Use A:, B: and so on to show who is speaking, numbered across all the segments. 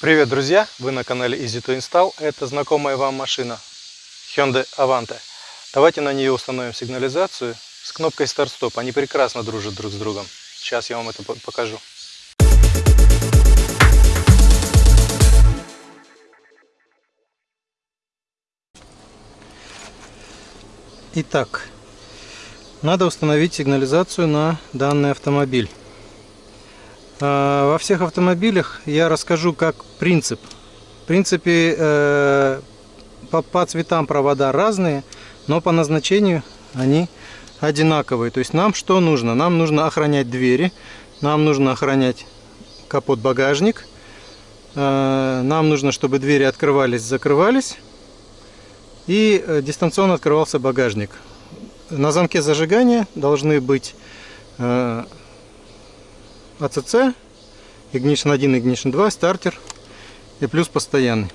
A: Привет, друзья! Вы на канале Easy to Install. Это знакомая вам машина Hyundai Avante. Давайте на нее установим сигнализацию с кнопкой старт-стоп. Они прекрасно дружат друг с другом. Сейчас я вам это покажу. Итак, надо установить сигнализацию на данный автомобиль. А, во всех автомобилях я расскажу как принцип. В принципе, э, по, по цветам провода разные, но по назначению они одинаковые. То есть нам что нужно? Нам нужно охранять двери, нам нужно охранять капот багажник, э, нам нужно, чтобы двери открывались, закрывались и э, дистанционно открывался багажник. На замке зажигания должны быть АЦЦ, Ignition 1, Ignition 2, стартер и плюс постоянный.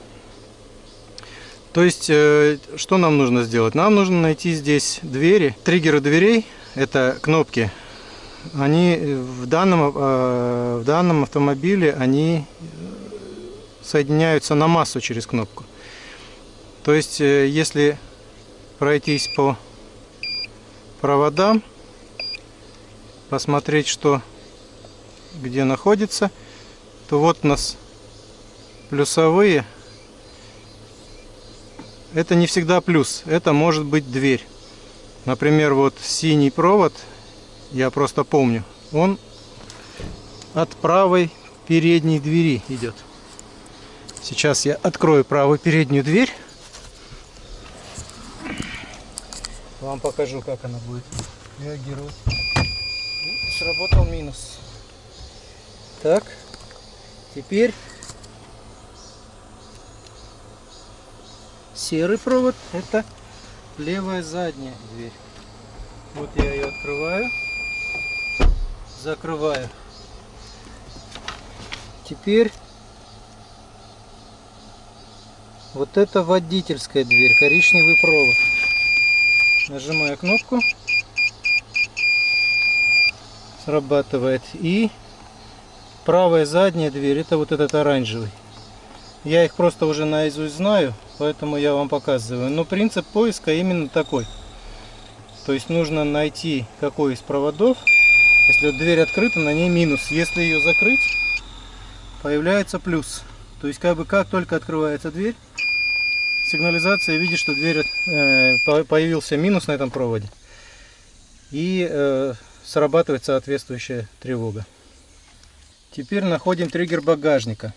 A: То есть, э, что нам нужно сделать? Нам нужно найти здесь двери, триггеры дверей, это кнопки. Они в данном, э, в данном автомобиле, они соединяются на массу через кнопку. То есть, э, если пройтись по проводам, посмотреть, что где находится, то вот у нас плюсовые. Это не всегда плюс, это может быть дверь. Например, вот синий провод, я просто помню, он от правой передней двери идет. Сейчас я открою правую переднюю дверь. Вам покажу, как она будет реагировать. Сработал минус. Так, теперь серый провод это левая задняя дверь. Вот я ее открываю, закрываю. Теперь вот это водительская дверь, коричневый провод. Нажимаю кнопку, срабатывает и правая задняя дверь это вот этот оранжевый. Я их просто уже наизусть знаю поэтому я вам показываю. Но принцип поиска именно такой. То есть нужно найти какой из проводов. Если дверь открыта на ней минус. Если ее закрыть появляется плюс. То есть как бы как только открывается дверь сигнализация видит что дверь э, появился минус на этом проводе. И э, срабатывает соответствующая тревога Теперь находим триггер багажника.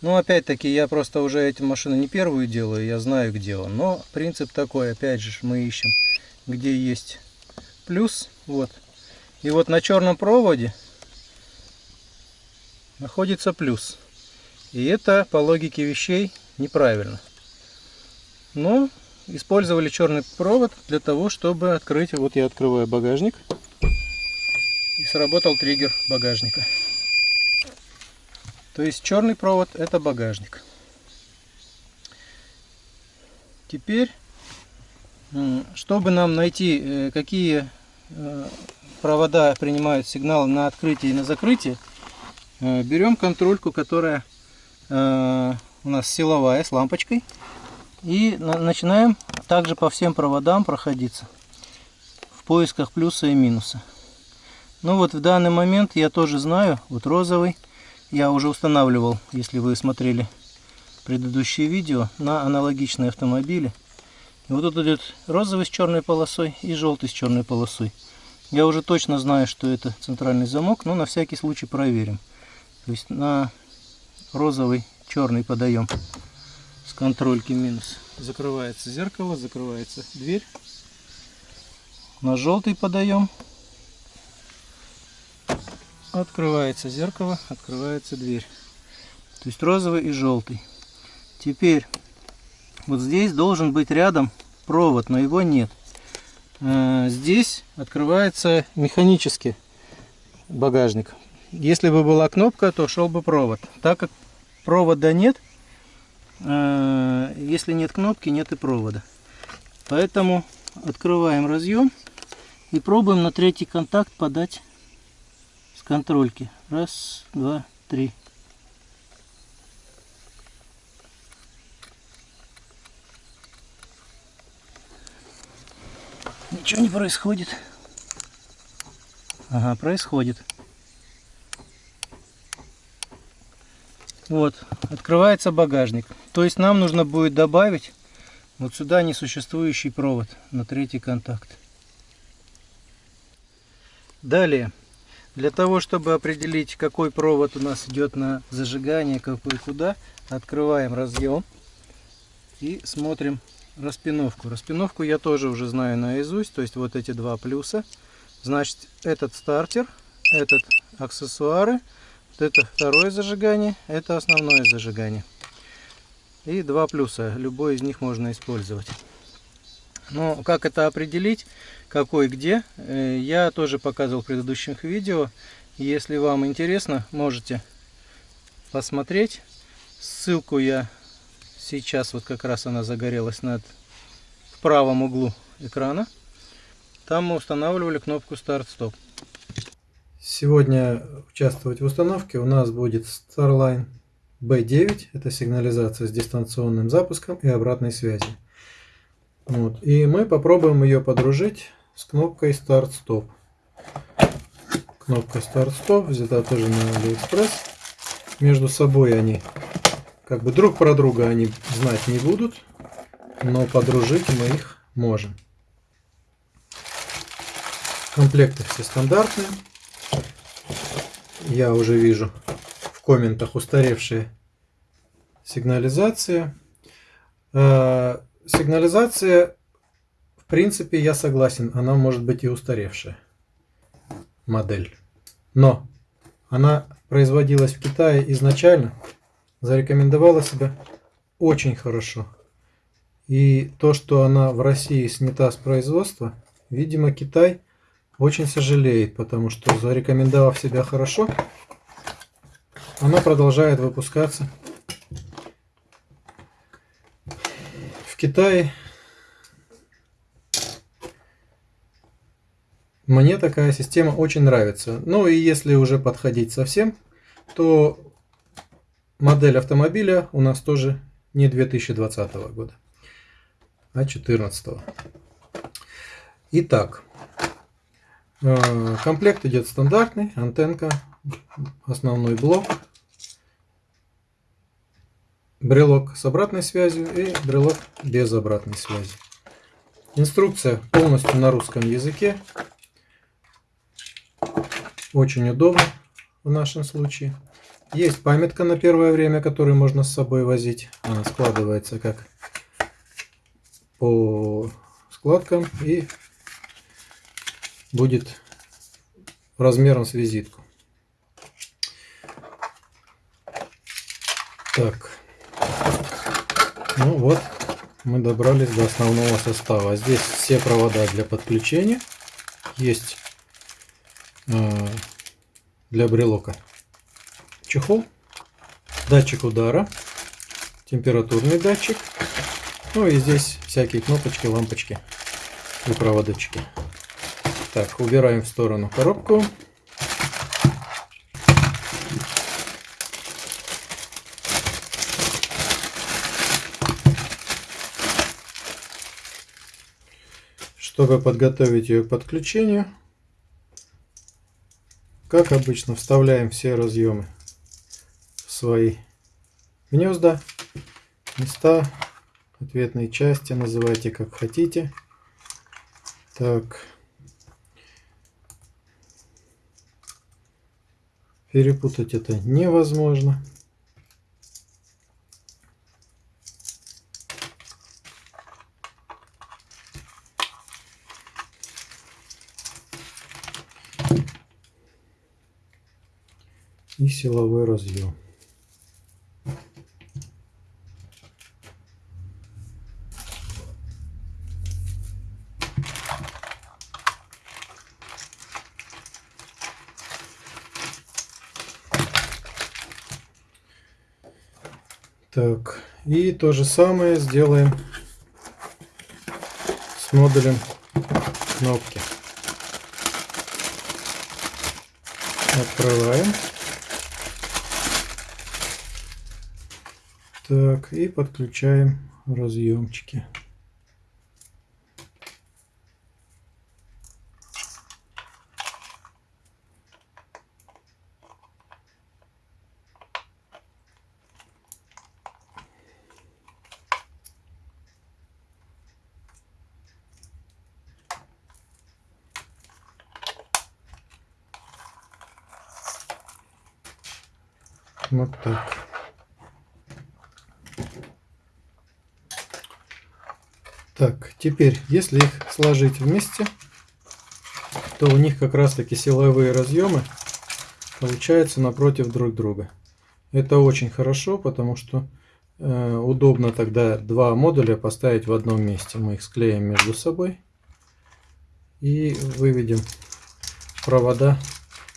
A: Ну, опять-таки, я просто уже эту машину не первую делаю, я знаю, где он. Но принцип такой, опять же, мы ищем, где есть плюс. Вот. И вот на черном проводе находится плюс. И это, по логике вещей, неправильно. Но использовали черный провод для того, чтобы открыть. Вот я открываю багажник. И сработал триггер багажника. То есть черный провод это багажник. Теперь, чтобы нам найти, э, какие э, провода принимают сигнал на открытие и на закрытие, э, берем контрольку, которая у нас силовая, с лампочкой. И начинаем также по всем проводам проходиться в поисках плюса и минуса. Ну вот в данный момент я тоже знаю, вот розовый, я уже устанавливал, если вы смотрели предыдущие видео, на аналогичные автомобили. И вот тут идет розовый с черной полосой и желтый с черной полосой. Я уже точно знаю, что это центральный замок, но на всякий случай проверим. То есть на розовый, черный подаем с контрольки минус. Закрывается зеркало, закрывается дверь. На желтый подаем открывается зеркало, открывается дверь. То есть розовый и желтый. Теперь вот здесь должен быть рядом провод, но его нет. Э, здесь открывается механически багажник. Если бы была кнопка, то шел бы провод. Так как провода нет, э, если нет кнопки, нет и провода. Поэтому открываем разъем и пробуем на третий контакт подать контрольки. Раз, два, три. Ничего не происходит. Ага, происходит. Вот, открывается багажник. То есть нам нужно будет добавить вот сюда несуществующий провод на третий контакт. Далее для того, чтобы определить, какой провод у нас идет на зажигание, какой куда, открываем разъем и смотрим распиновку. Распиновку я тоже уже знаю наизусть, то есть вот эти два плюса. Значит, этот стартер, этот аксессуары, вот это второе зажигание, это основное зажигание. И два плюса, любой из них можно использовать. Но как это определить, какой где, э, я тоже показывал в предыдущих видео. Если вам интересно, можете посмотреть. Ссылку я сейчас, вот как раз она загорелась над в правом углу экрана. Там мы устанавливали кнопку старт-стоп. Сегодня участвовать в установке у нас будет Starline B9. Это сигнализация с дистанционным запуском и обратной связью. Вот. И мы попробуем ее подружить с кнопкой старт-стоп. Кнопка старт-стоп взята тоже на AliExpress. Между собой они как бы друг про друга они знать не будут, но подружить мы их можем. Комплекты все стандартные. Я уже вижу в комментах устаревшие сигнализация. Э, сигнализация, принципе, я согласен, она может быть и устаревшая модель. Но она производилась в Китае изначально зарекомендовала себя очень хорошо. И то, что она в России снята с производства, видимо, Китай очень сожалеет, потому что зарекомендовав себя хорошо, она продолжает выпускаться. В Китае мне такая система очень нравится. Ну и если уже подходить совсем, то Модель автомобиля у нас тоже не 2020 года, а 2014. Итак, э, комплект идет стандартный, антенка, основной блок, брелок с обратной связью и брелок без обратной связи. Инструкция полностью на русском языке. Очень удобно в нашем случае. Есть памятка на первое время, которую можно с собой возить. Она складывается как по складкам и будет размером с визитку. Так, ну вот, мы добрались до основного состава. Здесь все провода для подключения. Есть для брелока чехол, датчик удара, температурный датчик, ну и здесь всякие кнопочки, лампочки и проводочки. Так, убираем в сторону коробку. Чтобы подготовить ее к подключению, как обычно, вставляем все разъемы свои гнезда, места, ответные части, называйте как хотите. Так. Перепутать это невозможно. И силовой разъем. Так, и то же самое сделаем с модулем кнопки. Открываем. Так, и подключаем разъемчики. Вот так. Так, теперь, если их сложить вместе, то у них как раз таки силовые разъемы получаются напротив друг друга. Это очень хорошо, потому что э, удобно тогда два модуля поставить в одном месте. Мы их склеим между собой и выведем провода.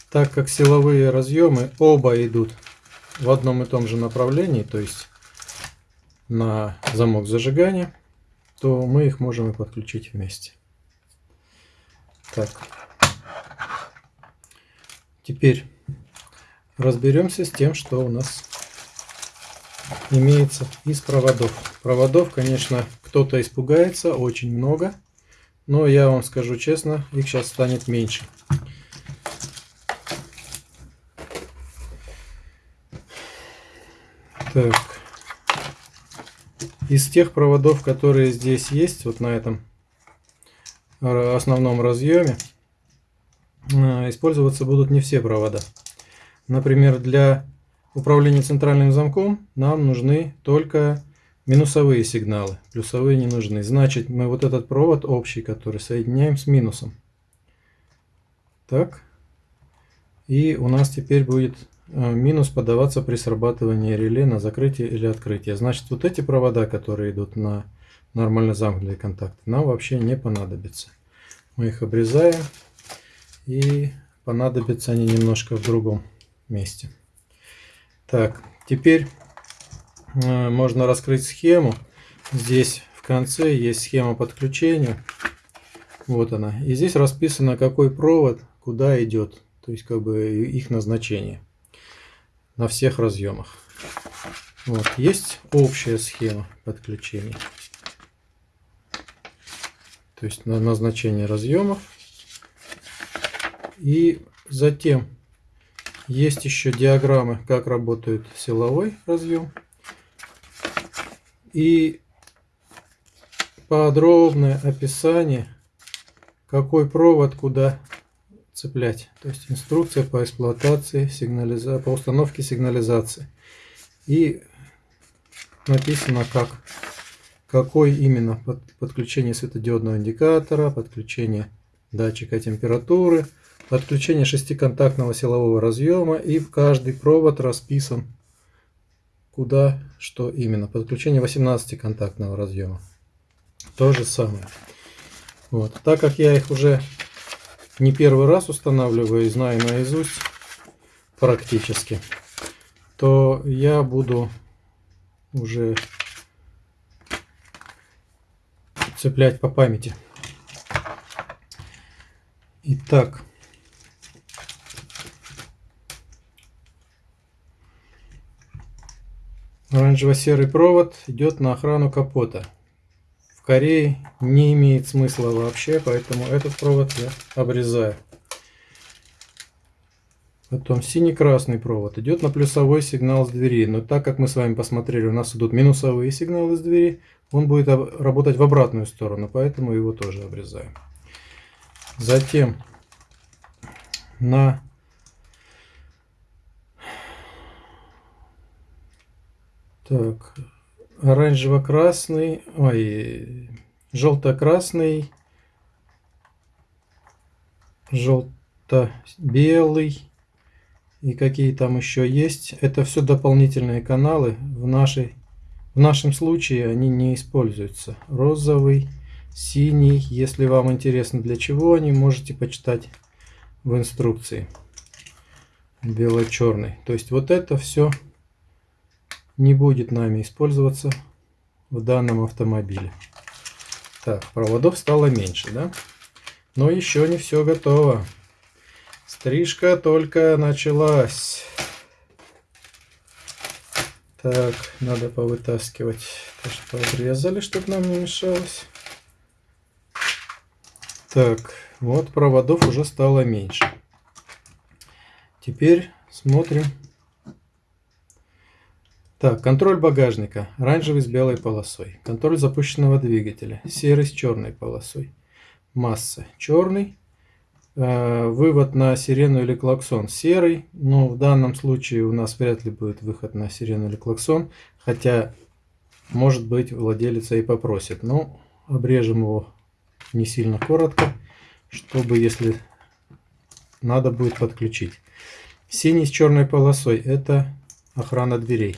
A: Так как силовые разъемы оба идут в одном и том же направлении, то есть на замок зажигания, то мы их можем и подключить вместе. Так. Теперь разберемся с тем, что у нас имеется из проводов. Проводов, конечно, кто-то испугается, очень много. Но я вам скажу честно, их сейчас станет меньше. Так. Из тех проводов, которые здесь есть, вот на этом основном разъеме, э, использоваться будут не все провода. Например, для управления центральным замком нам нужны только минусовые сигналы, плюсовые не нужны. Значит, мы вот этот провод общий, который соединяем с минусом. Так. И у нас теперь будет минус подаваться при срабатывании реле на закрытие или открытие. Значит, вот эти провода, которые идут на нормально замкнутые контакты, нам вообще не понадобятся. Мы их обрезаем и понадобятся они немножко в другом месте. Так, теперь э, можно раскрыть схему. Здесь в конце есть схема подключения. Вот она. И здесь расписано, какой провод куда идет. То есть, как бы их назначение на всех разъемах. Вот. Есть общая схема подключения. То есть на назначение разъемов. И затем есть еще диаграммы, как работает силовой разъем. И подробное описание, какой провод куда цеплять. То есть инструкция по эксплуатации, сигнализа... по установке сигнализации. И написано, как, какой именно подключение светодиодного индикатора, подключение датчика температуры, подключение шестиконтактного силового разъема и в каждый провод расписан куда что именно. Подключение 18-контактного разъема. То же самое. Вот. Так как я их уже не первый раз устанавливаю и знаю наизусть практически, то я буду уже цеплять по памяти. Итак, Оранжево-серый провод идет на охрану капота. Корее не имеет смысла вообще, поэтому этот провод я обрезаю. Потом синий-красный провод идет на плюсовой сигнал с двери. Но так как мы с вами посмотрели, у нас идут минусовые сигналы с двери, он будет работать в обратную сторону, поэтому его тоже обрезаем. Затем на Так, оранжево-красный, ой, желто-красный, желто-белый и какие там еще есть. Это все дополнительные каналы. В, нашей, в нашем случае они не используются. Розовый, синий. Если вам интересно для чего они, можете почитать в инструкции. Бело-черный. То есть вот это все не будет нами использоваться в данном автомобиле. Так, проводов стало меньше, да? Но еще не все готово. Стрижка только началась. Так, надо повытаскивать то, что обрезали, чтобы нам не мешалось. Так, вот проводов уже стало меньше. Теперь смотрим так, контроль багажника. Оранжевый с белой полосой. Контроль запущенного двигателя. Серый с черной полосой. Масса черный. э, вывод на сирену или клаксон серый, но в данном случае у нас вряд ли будет выход на сирену или клаксон, хотя может быть владелец и попросит. Но обрежем его не сильно коротко, чтобы если надо будет подключить. Синий с черной полосой это охрана дверей.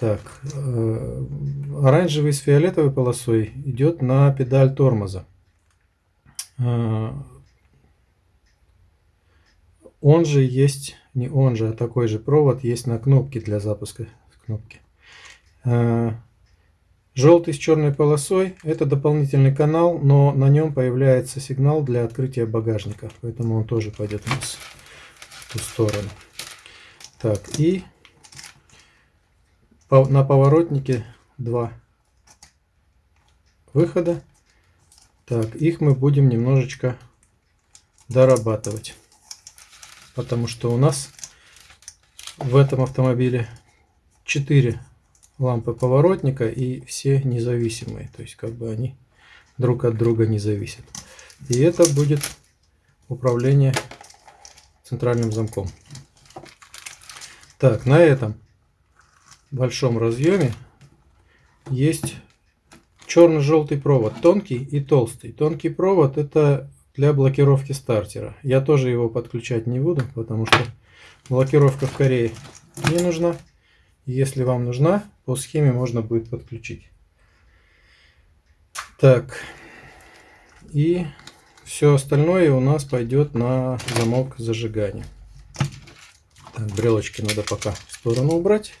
A: Так, э, оранжевый с фиолетовой полосой идет на педаль тормоза. Э, он же есть, не он же, а такой же провод есть на кнопке для запуска кнопки. Э, желтый с черной полосой это дополнительный канал, но на нем появляется сигнал для открытия багажника, поэтому он тоже пойдет у нас в ту сторону. Так, и на поворотнике два выхода. Так, их мы будем немножечко дорабатывать. Потому что у нас в этом автомобиле 4 лампы поворотника и все независимые. То есть как бы они друг от друга не зависят. И это будет управление центральным замком. Так, на этом большом разъеме есть черно-желтый провод, тонкий и толстый. Тонкий провод это для блокировки стартера. Я тоже его подключать не буду, потому что блокировка в Корее не нужна. Если вам нужна, по схеме можно будет подключить. Так, и все остальное у нас пойдет на замок зажигания. Так, брелочки надо пока в сторону убрать.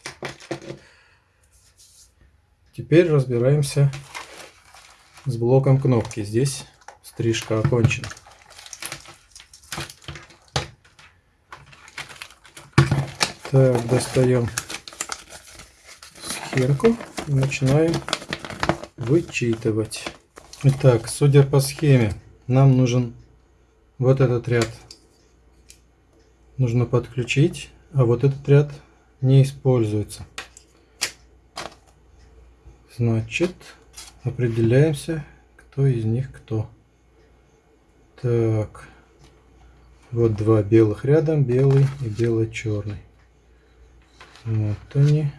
A: Теперь разбираемся с блоком кнопки. Здесь стрижка окончена. Так, достаем схемку и начинаем вычитывать. Итак, судя по схеме, нам нужен вот этот ряд нужно подключить, а вот этот ряд не используется. Значит, определяемся, кто из них кто. Так, вот два белых рядом, белый и бело-черный. Вот они.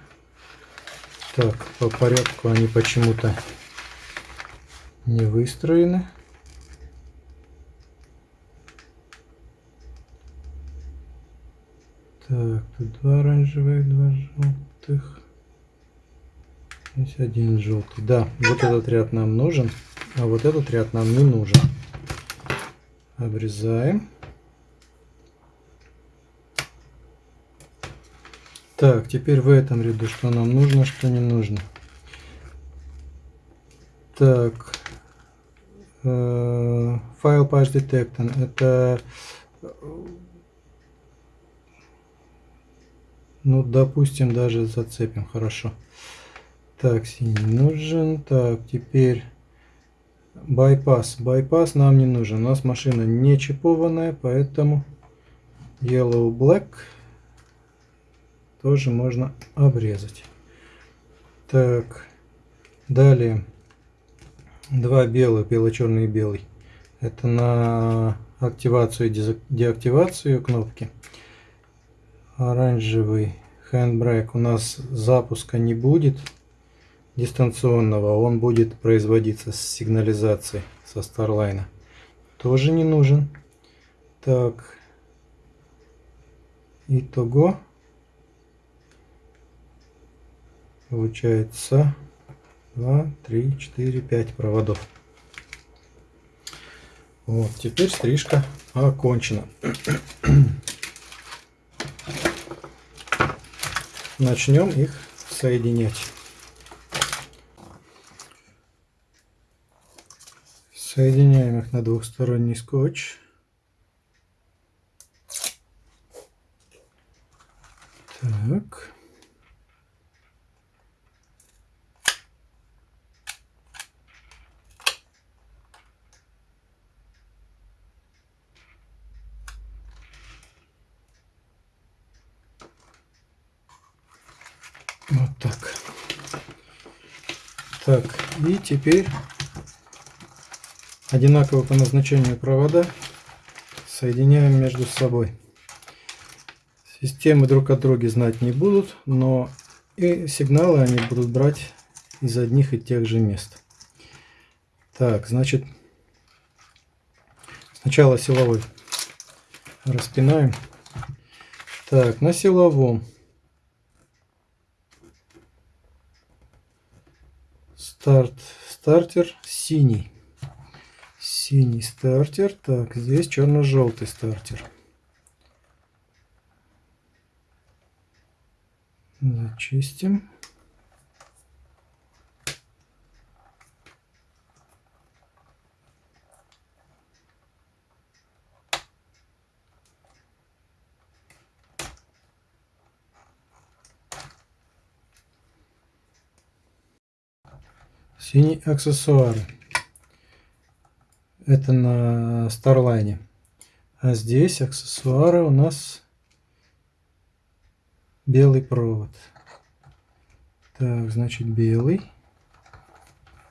A: Так, по порядку они почему-то не выстроены. Так, тут два оранжевых, два желтых. Здесь один желтый. Да, вот этот ряд нам нужен, а вот этот ряд нам не нужен. Обрезаем. Так, теперь в этом ряду что нам нужно, что не нужно. Так, э, файл patch detector. Это Ну, допустим, даже зацепим. Хорошо. Так, синий нужен. Так, теперь байпас. Байпас нам не нужен. У нас машина не чипованная, поэтому yellow black тоже можно обрезать. Так, далее два белых, бело-черный и белый. Это на активацию и деактивацию кнопки оранжевый handbrake у нас запуска не будет дистанционного, он будет производиться с сигнализацией со Starline. Тоже не нужен. Так, итого получается 2, 3, 4, 5 проводов. Вот, теперь стрижка окончена. начнем их соединять. Соединяем их на двухсторонний скотч. Так. Вот так. Так, и теперь одинаковые по назначению провода соединяем между собой. Системы друг от друга знать не будут, но и сигналы они будут брать из одних и тех же мест. Так, значит, сначала силовой распинаем. Так, на силовом старт, стартер синий. Синий стартер. Так, здесь черно-желтый стартер. Зачистим. Синий аксессуары. Это на Starline. А здесь аксессуары у нас белый провод. Так, значит белый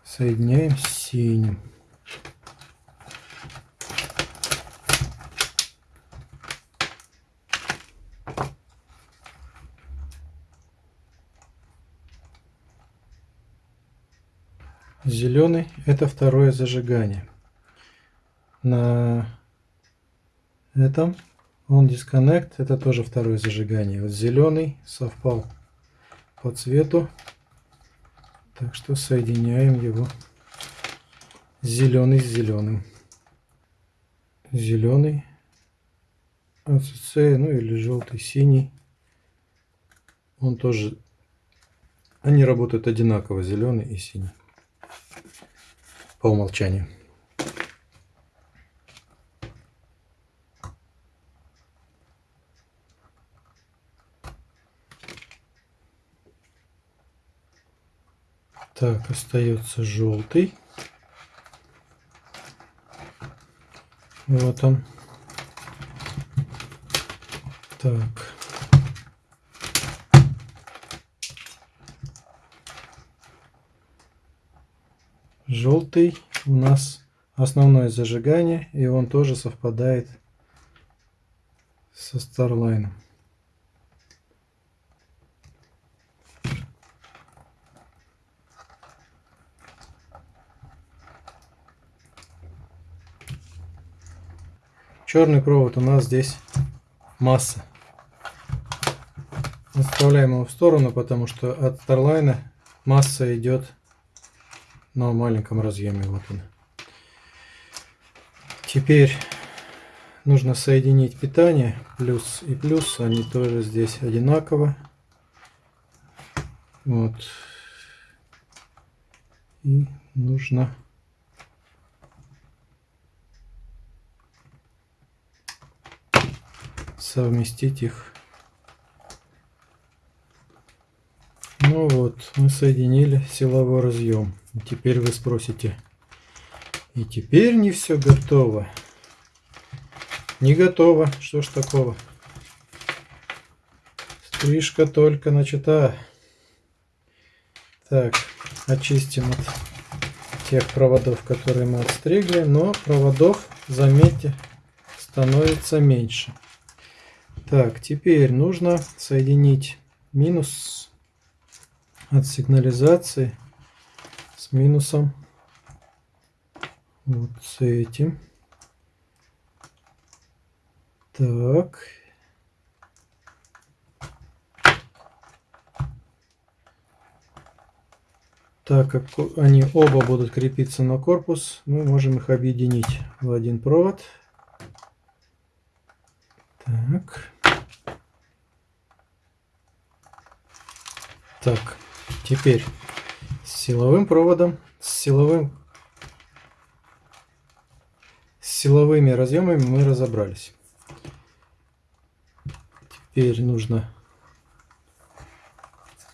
A: соединяем с синим. Зеленый это второе зажигание. На этом он disconnect это тоже второе зажигание. Вот зеленый совпал по цвету. Так что соединяем его зеленый с зеленым. Зеленый АЦЦ, ну или желтый, синий. Он тоже, они работают одинаково, зеленый и синий по умолчанию. Так, остается желтый. Вот он. Так. Желтый у нас основное зажигание, и он тоже совпадает со Starline. Черный провод у нас здесь масса. Отставляем его в сторону, потому что от Starline масса идет на маленьком разъеме. Вот он. Теперь нужно соединить питание. Плюс и плюс. Они тоже здесь одинаково. Вот. И нужно совместить их. Ну вот, мы соединили силовой разъем. Теперь вы спросите, и теперь не все готово. Не готово, что ж такого. Стрижка только начата. Так, очистим от тех проводов, которые мы отстригли. Но проводов, заметьте, становится меньше. Так, теперь нужно соединить минус от сигнализации с минусом вот с этим. Так. Так как они оба будут крепиться на корпус, мы можем их объединить в один провод. Так. Так, теперь с силовым проводом, с силовым с силовыми разъемами мы разобрались. Теперь нужно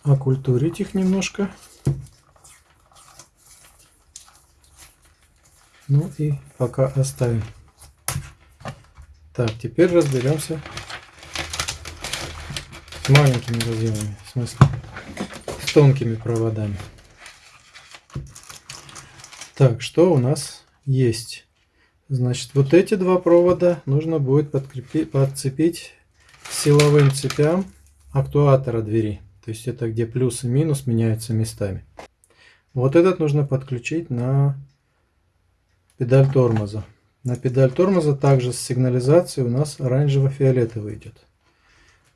A: окультурить их немножко. Ну и пока оставим. Так, теперь разберемся с маленькими разъемами, в смысле тонкими проводами. Так, что у нас есть. Значит, вот эти два провода нужно будет подкрепить, подцепить силовым цепям актуатора двери. То есть это где плюс и минус меняются местами. Вот этот нужно подключить на педаль тормоза. На педаль тормоза также с сигнализацией у нас оранжево-фиолетовый идет.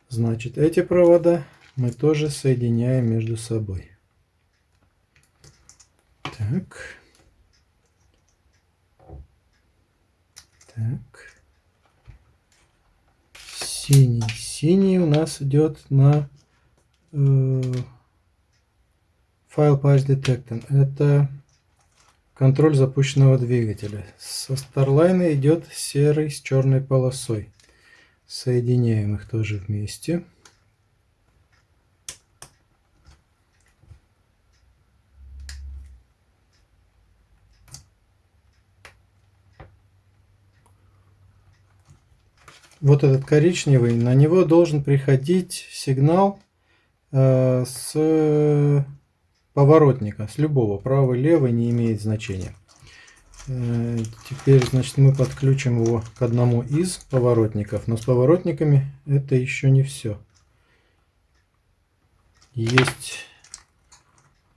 A: Значит, эти провода мы тоже соединяем между собой. Так. Так. Синий. Синий у нас идет на э, файл Patch Detector. Это контроль запущенного двигателя. Со Starline идет серый с черной полосой. Соединяем их тоже вместе. Вот этот коричневый, на него должен приходить сигнал э, с поворотника, с любого, правый, левый, не имеет значения. Э, теперь, значит, мы подключим его к одному из поворотников, но с поворотниками это еще не все. Есть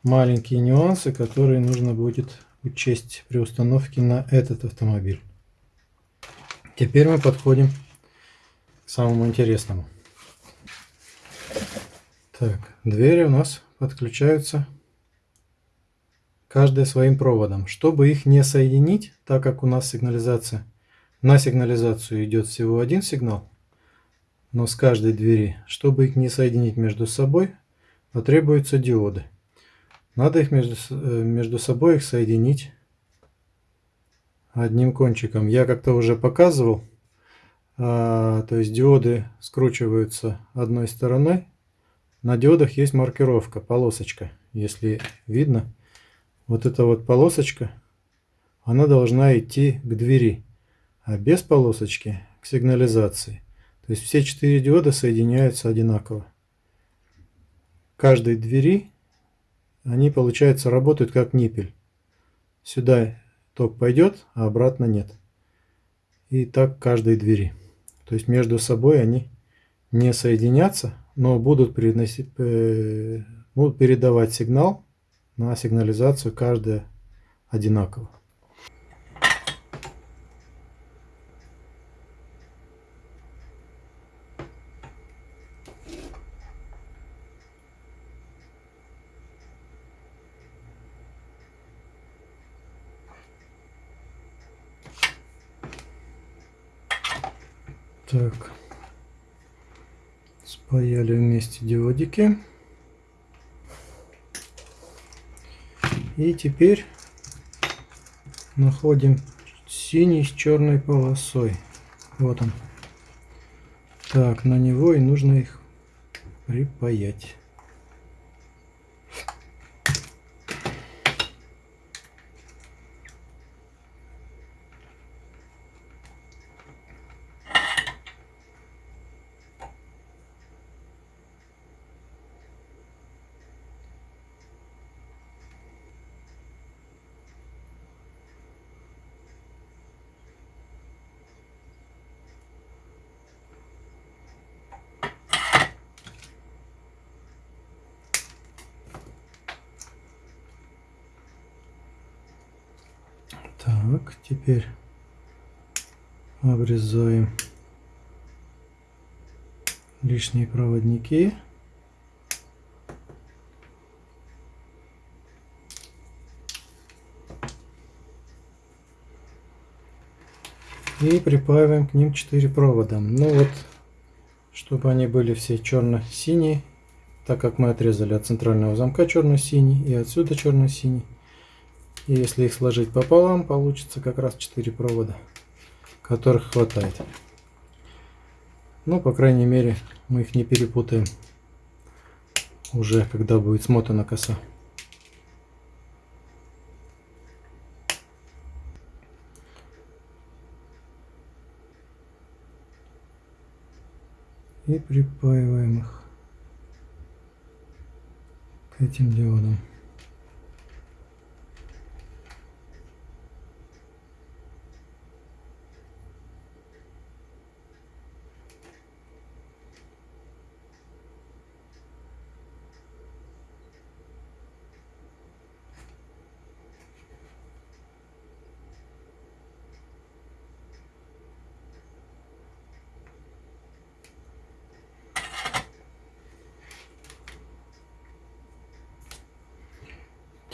A: маленькие нюансы, которые нужно будет учесть при установке на этот автомобиль. Теперь мы подходим самому интересному. Так, двери у нас подключаются каждая своим проводом. Чтобы их не соединить, так как у нас сигнализация, на сигнализацию идет всего один сигнал, но с каждой двери, чтобы их не соединить между собой, потребуются диоды. Надо их между, э, между собой их соединить одним кончиком. Я как-то уже показывал то есть диоды скручиваются одной стороной. На диодах есть маркировка, полосочка. Если видно, вот эта вот полосочка, она должна идти к двери, а без полосочки к сигнализации. То есть все четыре диода соединяются одинаково. Каждой двери они, получается, работают как ниппель. Сюда ток пойдет, а обратно нет. И так каждой двери. То есть между собой они не соединятся, но будут, переносить, э, будут передавать сигнал на сигнализацию каждая одинаково. Так. Спаяли вместе диодики. И теперь находим синий с черной полосой. Вот он. Так, на него и нужно их припаять. Так, теперь обрезаем лишние проводники. И припаиваем к ним 4 провода. Ну вот, чтобы они были все черно-синие, так как мы отрезали от центрального замка черно-синий и отсюда черно-синий. И если их сложить пополам, получится как раз 4 провода, которых хватает. Ну, по крайней мере, мы их не перепутаем уже, когда будет смотана коса. И припаиваем их к этим диодам.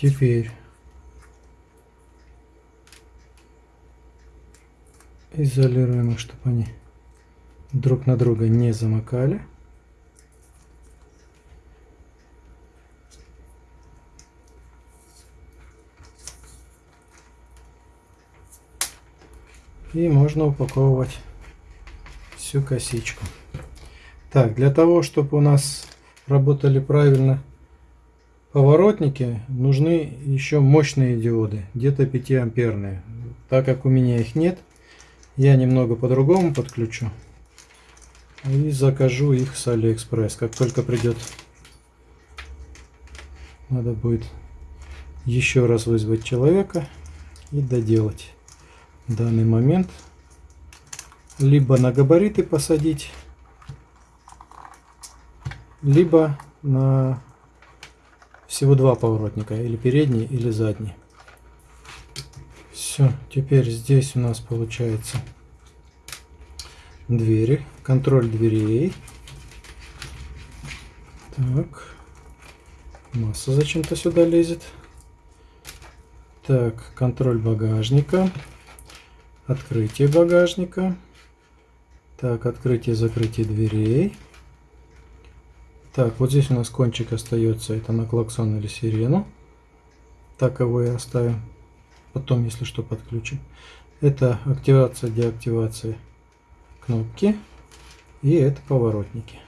A: Теперь изолируем их, чтобы они друг на друга не замыкали. И можно упаковывать всю косичку. Так, для того, чтобы у нас работали правильно поворотники, нужны еще мощные диоды, где-то 5 амперные. Так как у меня их нет, я немного по-другому подключу. И закажу их с Алиэкспресс. Как только придет, надо будет еще раз вызвать человека и доделать данный момент. Либо на габариты посадить, либо на всего два поворотника, или передний, или задний. Все, теперь здесь у нас получается двери, контроль дверей. Так, масса зачем-то сюда лезет. Так, контроль багажника, открытие багажника. Так, открытие-закрытие дверей. Так, вот здесь у нас кончик остается, это на клаксон или сирену. Так его и оставим. Потом, если что, подключим. Это активация, деактивация кнопки. И это поворотники.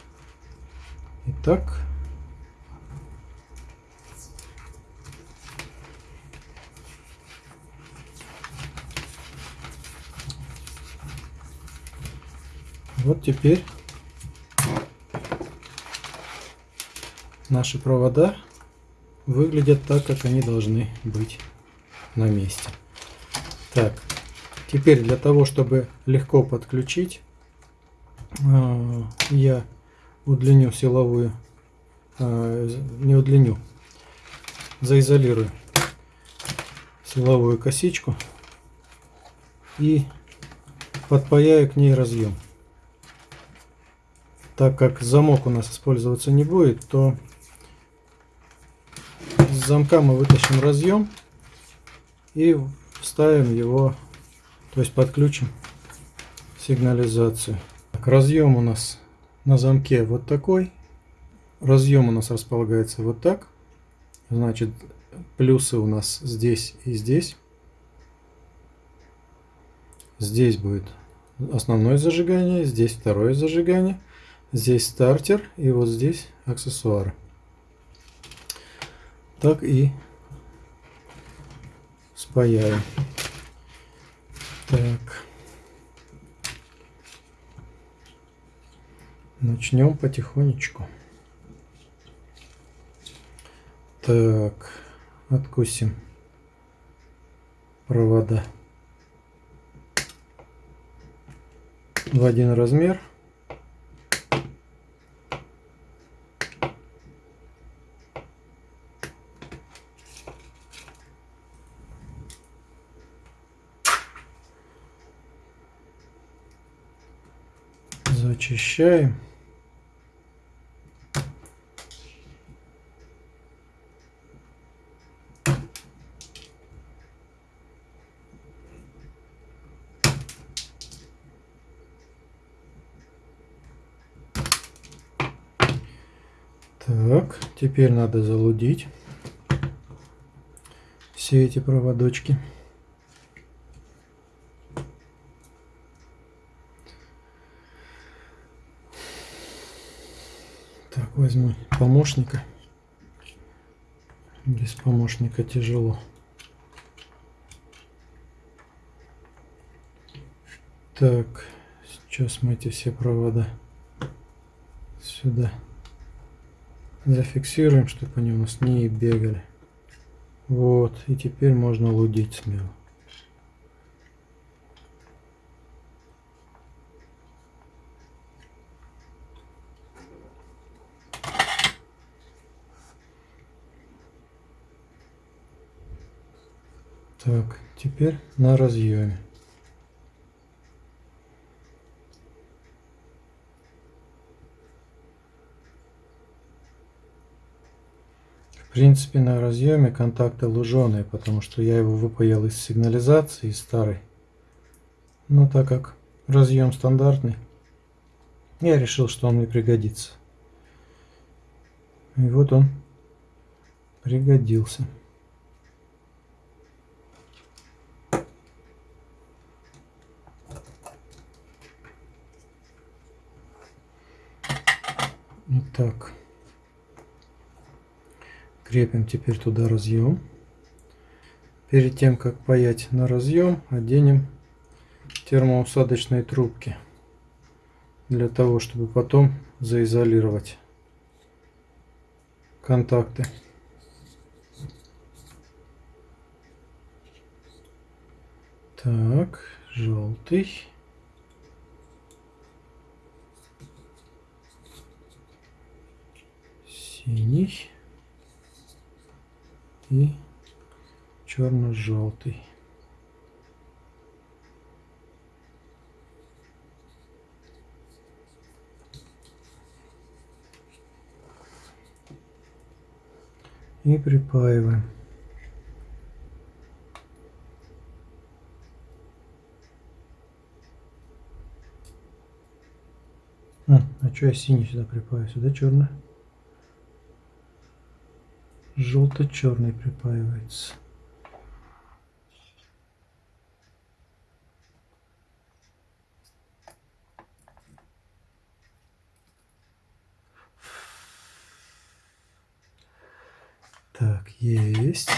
A: Итак, вот теперь наши провода выглядят так, как они должны быть на месте. Так, теперь для того, чтобы легко подключить, а, я удлиню силовую, а, не удлиню, заизолирую силовую косичку и подпаяю к ней разъем. Так как замок у нас использоваться не будет, то замка мы вытащим разъем и вставим его, то есть подключим сигнализацию. Так, разъем у нас на замке вот такой. Разъем у нас располагается вот так. Значит, плюсы у нас здесь и здесь. Здесь будет основное зажигание, здесь второе зажигание, здесь стартер и вот здесь аксессуары так и спаяю. Так. Начнем потихонечку. Так, откусим провода в один размер. Зачищаем. Так, теперь надо залудить все эти проводочки. Так, возьму помощника. Без помощника тяжело. Так, сейчас мы эти все провода сюда зафиксируем, чтобы они у нас не бегали. Вот, и теперь можно лудить смело. Так, теперь на разъеме. принципе на разъеме контакты луженые, потому что я его выпаял из сигнализации из старой. Но так как разъем стандартный, я решил, что он мне пригодится. И вот он пригодился. Итак, крепим теперь туда разъем. Перед тем, как паять на разъем, оденем термоусадочные трубки для того, чтобы потом заизолировать контакты. Так, желтый. Синий. И черно-желтый. И припаиваем. А, а что я синий сюда припаю? Сюда черный. Желто-черный припаивается. Так, есть.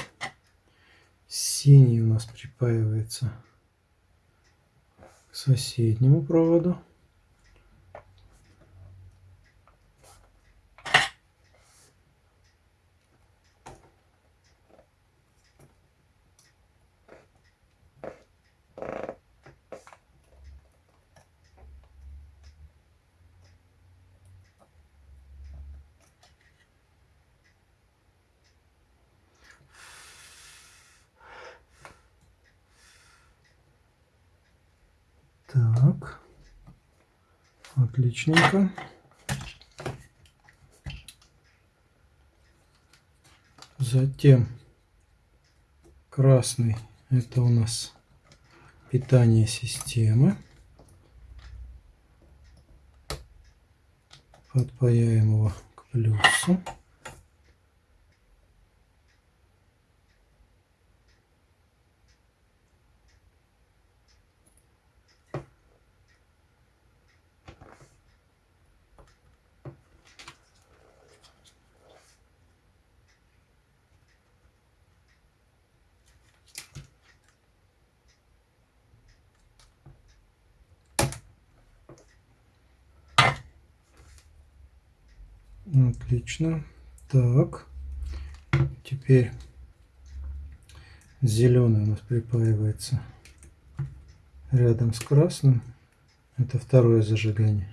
A: Синий у нас припаивается к соседнему проводу. Так, отличненько. Затем красный это у нас питание системы. Подпаяем его к плюсу. Отлично. Так. Теперь зеленый у нас припаивается рядом с красным. Это второе зажигание.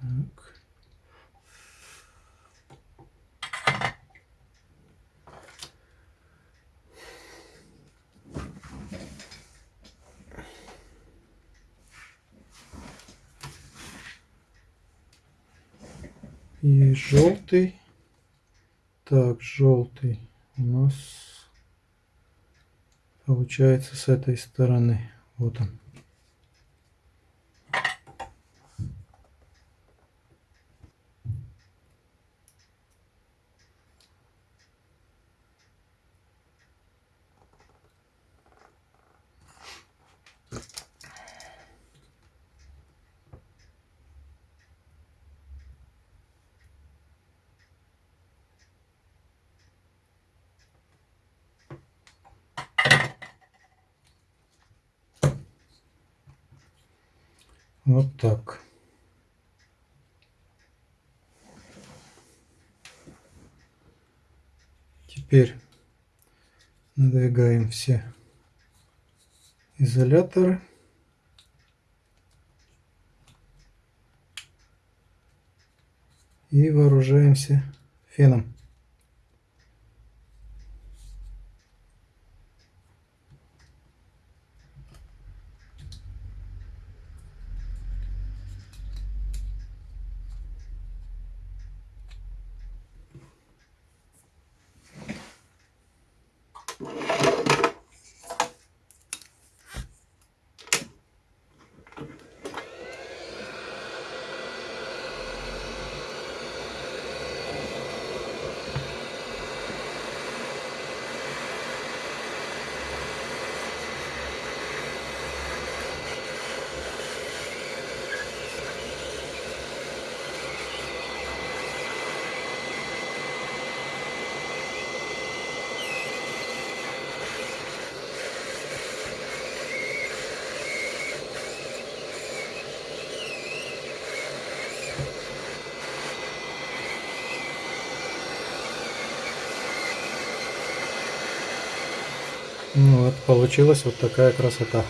A: Так. И желтый. Так, желтый у нас получается с этой стороны. Вот он. Вот так. Теперь надвигаем все изоляторы. И вооружаемся феном. Получилась вот такая красота.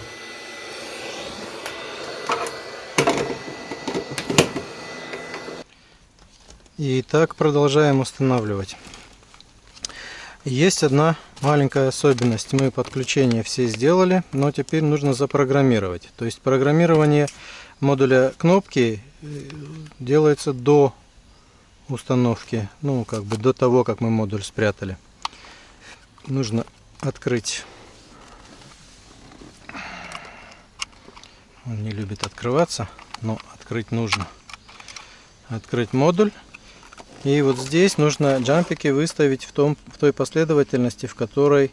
A: И так продолжаем устанавливать. Есть одна маленькая особенность. Мы подключение все сделали, но теперь нужно запрограммировать. То есть программирование модуля кнопки э, делается до установки, ну как бы до того, как мы модуль спрятали. Нужно открыть. Он не любит открываться, но открыть нужно. Открыть модуль. И вот здесь нужно джампики выставить в, том, в той последовательности, в которой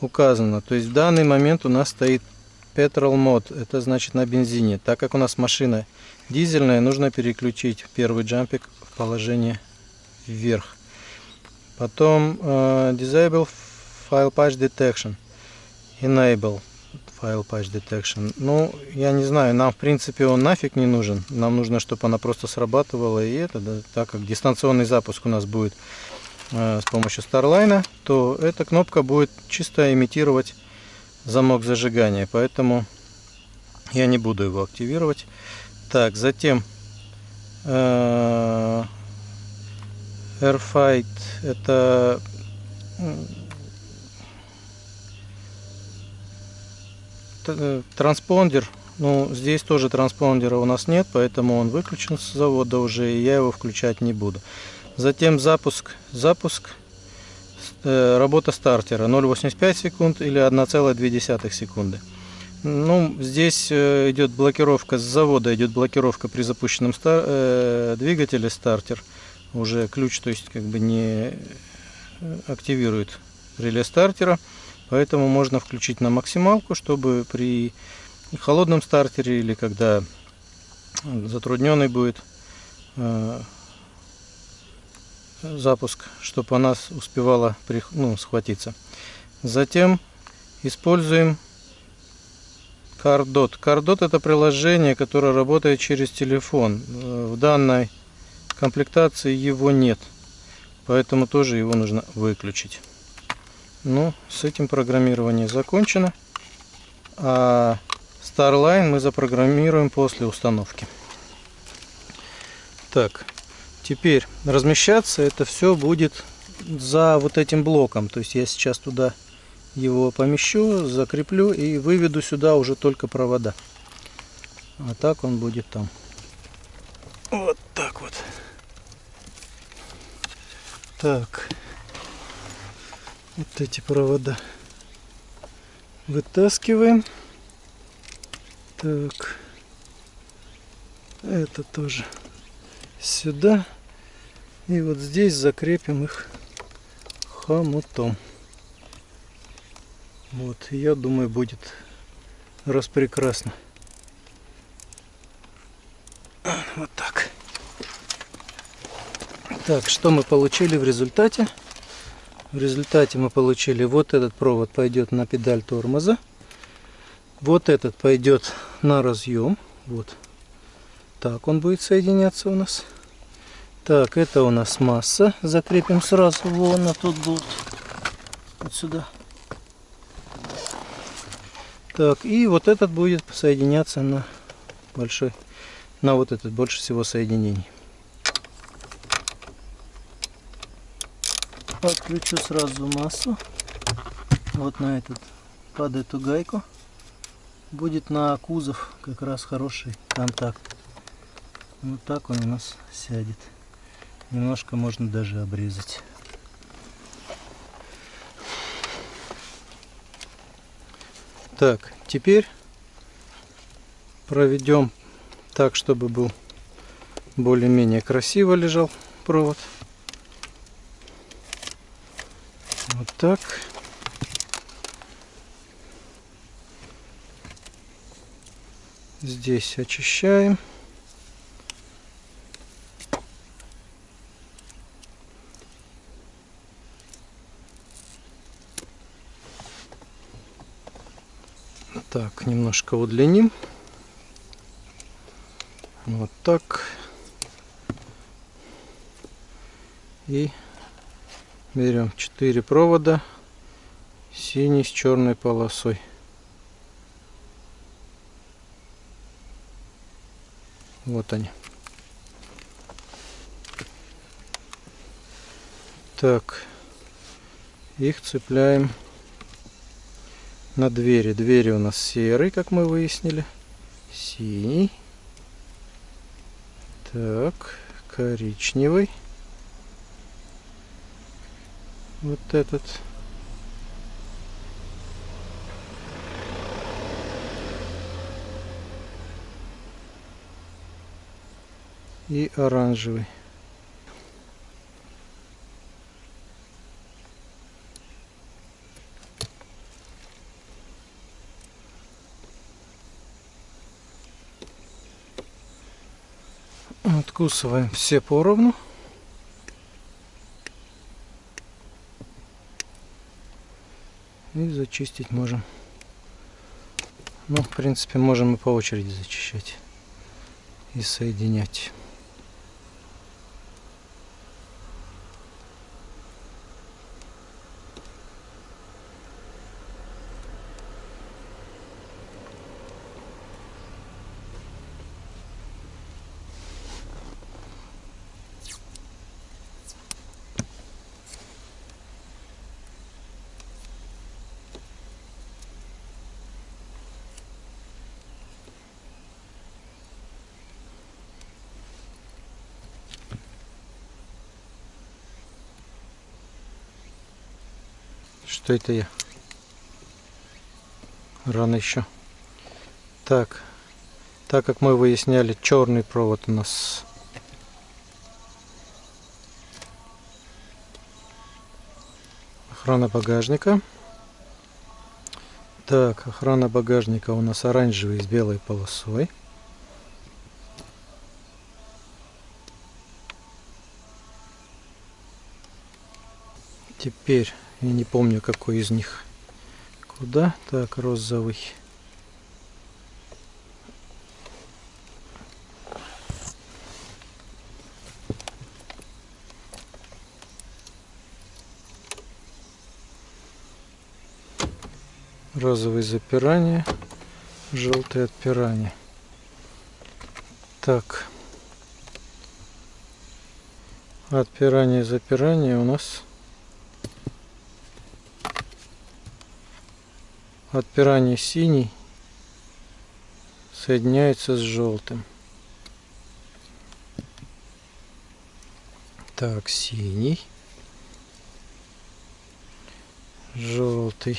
A: указано. То есть в данный момент у нас стоит Petrol Mode, это значит на бензине. Так как у нас машина дизельная, нужно переключить первый джампик в положение вверх. Потом uh, Disable File Patch Detection. Enable File Patch Detection. Ну, я не знаю, нам в принципе он нафиг не нужен. Нам нужно, чтобы она просто срабатывала и это, да, так как дистанционный запуск у нас будет э, с помощью Starline, то эта кнопка будет чисто имитировать замок зажигания, поэтому я не буду его активировать. Так, затем э, Airfight это транспондер, ну здесь тоже транспондера у нас нет, поэтому он выключен с завода уже, и я его включать не буду. Затем запуск, запуск, э, работа стартера 0,85 секунд или 1,2 секунды. Ну, здесь э, идет блокировка, с завода идет блокировка при запущенном стар, э, двигателе стартер. Уже ключ, то есть как бы не активирует реле стартера. Поэтому можно включить на максималку, чтобы при холодном стартере или когда затрудненный будет э, запуск, чтобы она успевала ну, схватиться. Затем используем CarDot. CarDot это приложение, которое работает через телефон. Э, в данной комплектации его нет, поэтому тоже его нужно выключить. Ну, с этим программирование закончено. А Starline мы запрограммируем после установки. Так, теперь размещаться это все будет за вот этим блоком. То есть я сейчас туда его помещу, закреплю и выведу сюда уже только провода. А так он будет там. Вот так вот. Так вот эти провода вытаскиваем. Так, это тоже сюда. И вот здесь закрепим их хомутом. Вот, я думаю, будет распрекрасно. Вот так. Так, что мы получили в результате? В результате мы получили вот этот провод пойдет на педаль тормоза. Вот этот пойдет на разъем. Вот. Так он будет соединяться у нас. Так, это у нас масса. Закрепим сразу. Вон на тот болт. Вот сюда. Так, и вот этот будет соединяться на большой, на вот этот больше всего соединений. Подключу сразу массу. Вот на этот под эту гайку. Будет на кузов как раз хороший контакт. Вот так он у нас сядет. Немножко можно даже обрезать. Так теперь проведем так чтобы был более-менее красиво лежал провод Вот так. Здесь очищаем. Так, немножко удлиним. Вот так. И берем 4 провода Синий с черной полосой. Вот они. Так, их цепляем на двери. Двери у нас серый, как мы выяснили. Синий. Так, коричневый. Вот этот. И оранжевый. Откусываем все поровну. И зачистить можем. Ну, в принципе, можем и по очереди зачищать и соединять. Что это я? Рано еще. Так, так как мы выясняли, черный провод у нас охрана багажника. Так, охрана багажника у нас оранжевый с белой полосой. Теперь я не помню, какой из них. Куда? Так, розовый. Розовый запирание, желтый отпирание. Так. Отпирание запирание у нас отпирание синий соединяется с желтым. Так, синий, желтый.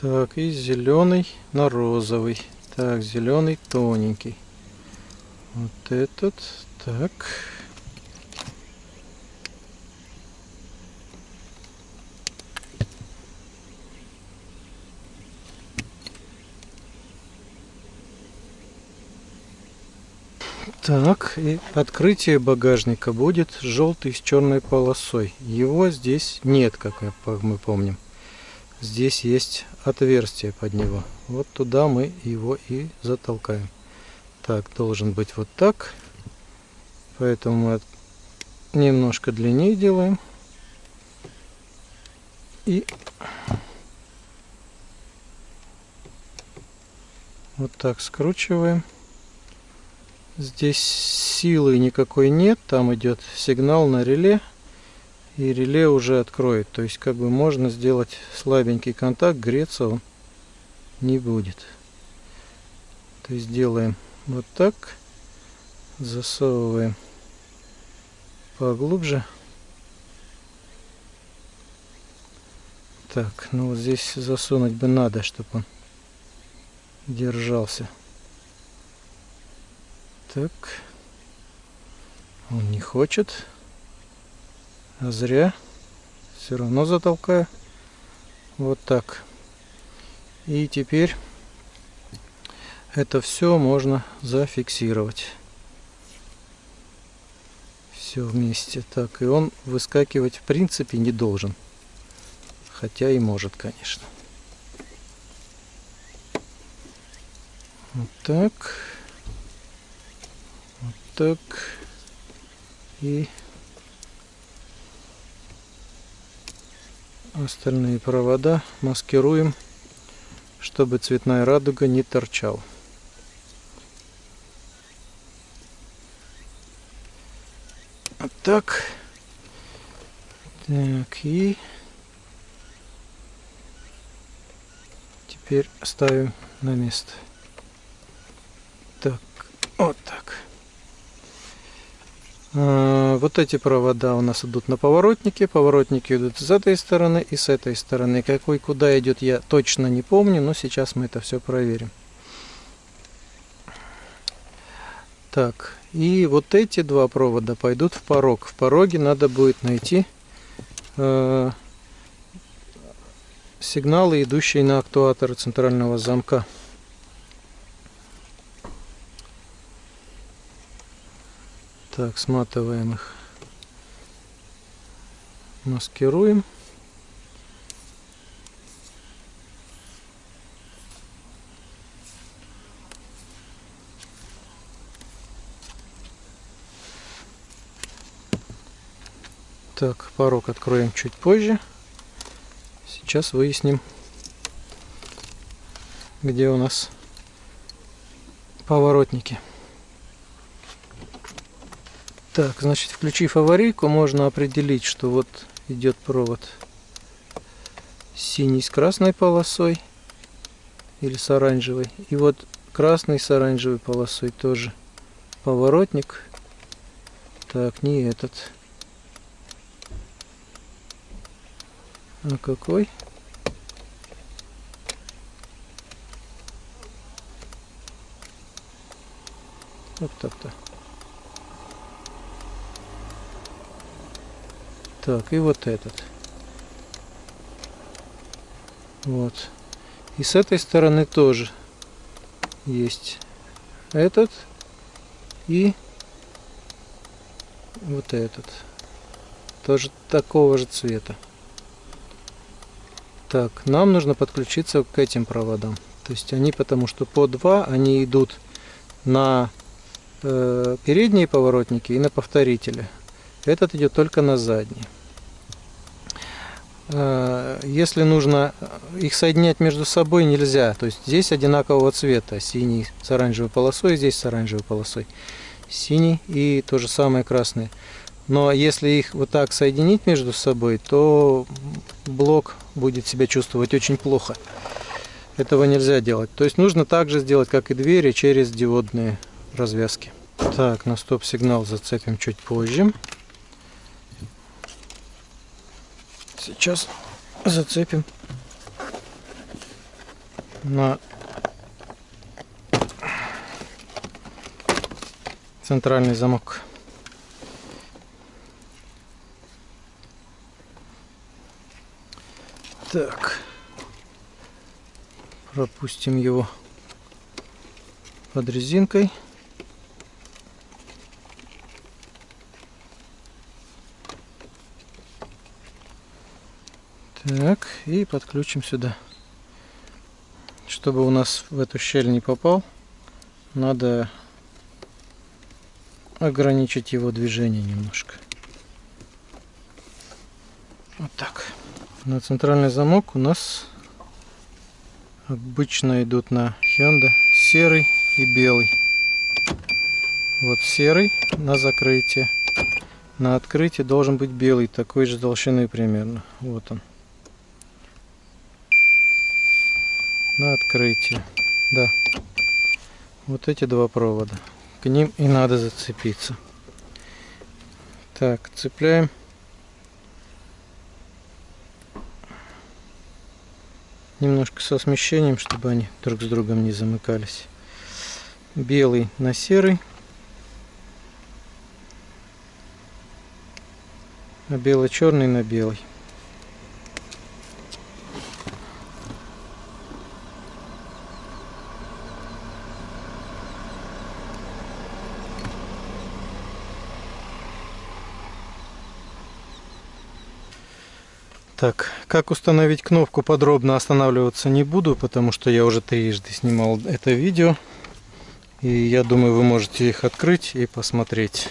A: Так, и зеленый на розовый. Так, зеленый тоненький. Вот этот так. Так, и открытие багажника будет желтый с черной полосой. Его здесь нет, как мы помним. Здесь есть отверстие под него. Вот туда мы его и затолкаем. Так, должен быть вот так. Поэтому мы немножко длиннее делаем. И вот так скручиваем. Здесь силы никакой нет, там идет сигнал на реле, и реле уже откроет. То есть как бы можно сделать слабенький контакт, греться он не будет. То есть делаем вот так, засовываем поглубже. Так, ну вот здесь засунуть бы надо, чтобы он держался. Так. Он не хочет. А зря. Все равно затолкаю. Вот так. И теперь это все можно зафиксировать все вместе. Так, и он выскакивать в принципе не должен. Хотя и может, конечно. Вот так. так. И остальные провода маскируем, чтобы цветная радуга не торчала. Так. Так, и теперь ставим на место. Так, вот так. А, вот эти провода у нас идут на поворотнике. Поворотники идут с этой стороны и с этой стороны. Какой куда идет, я точно не помню, но сейчас мы это все проверим. Так, и вот эти два провода пойдут в порог. В пороге надо будет найти э, сигналы, идущие на актуатор центрального замка. Так, сматываем их, маскируем. Так, порог откроем чуть позже. Сейчас выясним, где у нас поворотники. Так, значит, включив аварийку, можно определить, что вот идет провод синий с красной полосой или с оранжевой. И вот красный с оранжевой полосой тоже поворотник. Так, не этот. А какой? Вот так-то. Так, и вот этот. Вот. И с этой стороны тоже есть этот и вот этот. Тоже такого же цвета. Так, нам нужно подключиться к этим проводам. То есть они, потому что по два, они идут на э, передние поворотники и на повторители. Этот идет только на задние. Э, если нужно их соединять между собой, нельзя. То есть здесь одинакового цвета. Синий с оранжевой полосой, здесь с оранжевой полосой. Синий и то же самое красный. Но если их вот так соединить между собой, то блок будет себя чувствовать очень плохо. Этого нельзя делать. То есть нужно так же сделать, как и двери, через диодные развязки. Так, на стоп-сигнал зацепим чуть позже. Сейчас зацепим на центральный замок. Так. Пропустим его под резинкой. Так, и подключим сюда. Чтобы у нас в эту щель не попал, надо ограничить его движение немножко. Вот так на центральный замок у нас обычно идут на Hyundai серый и белый. Вот серый на закрытие. На открытие должен быть белый, такой же толщины примерно. Вот он. На открытие. Да. Вот эти два провода. К ним и надо зацепиться. Так, цепляем. Немножко со смещением, чтобы они друг с другом не замыкались. Белый на серый. А бело-черный на белый. Так, как установить кнопку подробно останавливаться не буду, потому что я уже трижды снимал это видео. И я думаю, вы можете их открыть и посмотреть.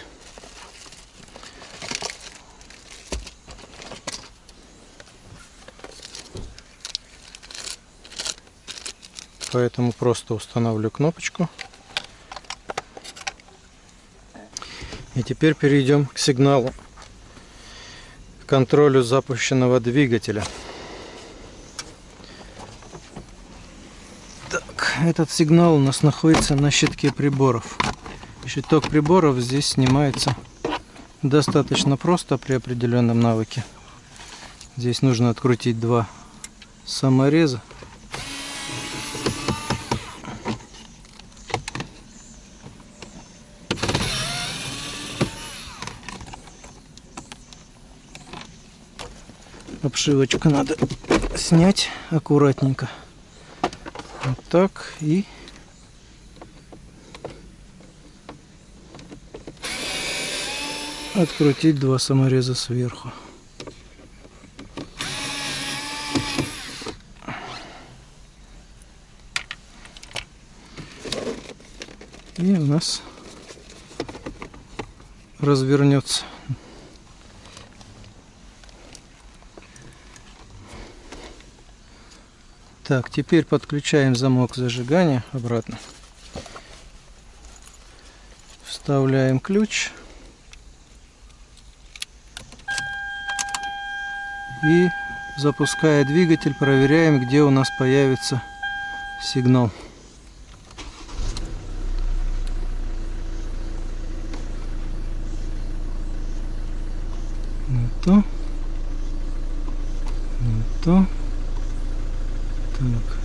A: Поэтому просто устанавливаю кнопочку. И теперь перейдем к сигналу контролю запущенного двигателя. Так, этот сигнал у нас находится на щитке приборов. Щиток приборов здесь снимается достаточно просто при определенном навыке. Здесь нужно открутить два самореза. Обшивочку надо снять аккуратненько. Вот так и открутить два самореза сверху. И у нас развернется. Так, теперь подключаем замок зажигания обратно. Вставляем ключ. И запуская двигатель, проверяем, где у нас появится сигнал. Не то. Не то. Так.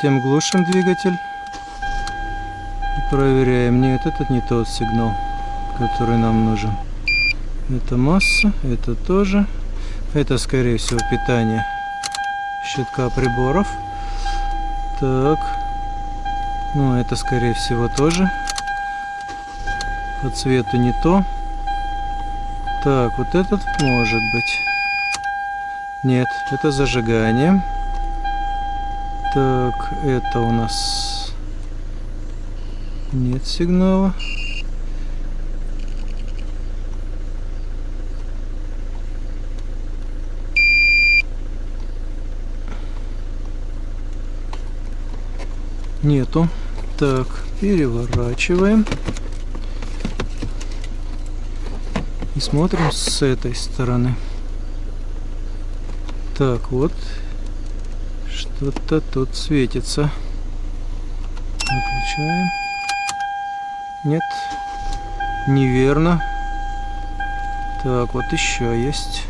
A: Затем глушим двигатель и проверяем. Нет, это не тот сигнал, который нам нужен. Это масса, это тоже. Это, скорее всего, питание щитка приборов. Так. Ну, это, скорее всего, тоже. По цвету не то. Так, вот этот может быть. Нет, это зажигание. Так, это у нас нет сигнала. Нету. Так, переворачиваем. И смотрим с этой стороны. Так, вот. Что-то тут светится. Выключаем. Нет. Неверно. Так, вот еще есть.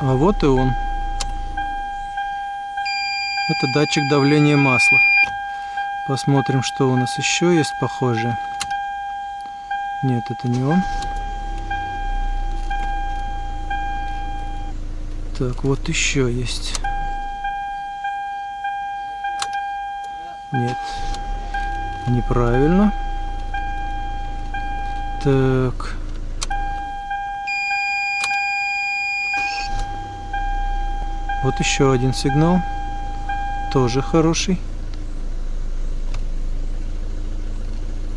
A: А вот и он. Это датчик давления масла. Посмотрим, что у нас еще есть похожее. Нет, это не он. Так, вот еще есть. Нет. Неправильно. Так. Вот еще один сигнал. Тоже хороший.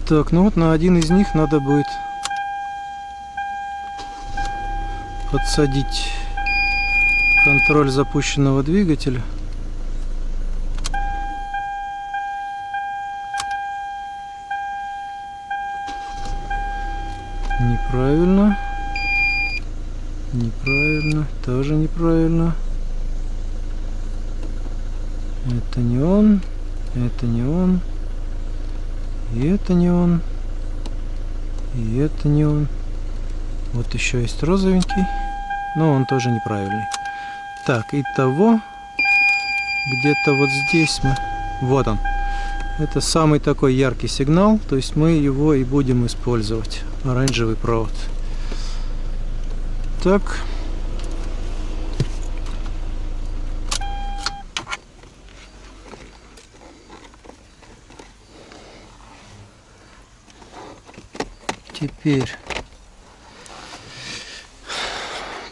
A: Так, ну вот на один из них надо будет подсадить контроль запущенного двигателя. Неправильно. Неправильно. Тоже неправильно. Это не он. Это не он. И это не он. И это не он. Вот еще есть розовенький. Но он тоже неправильный. Так, и того где-то вот здесь мы... Вот он. Это самый такой яркий сигнал. То есть мы его и будем использовать. Оранжевый провод. Так. Теперь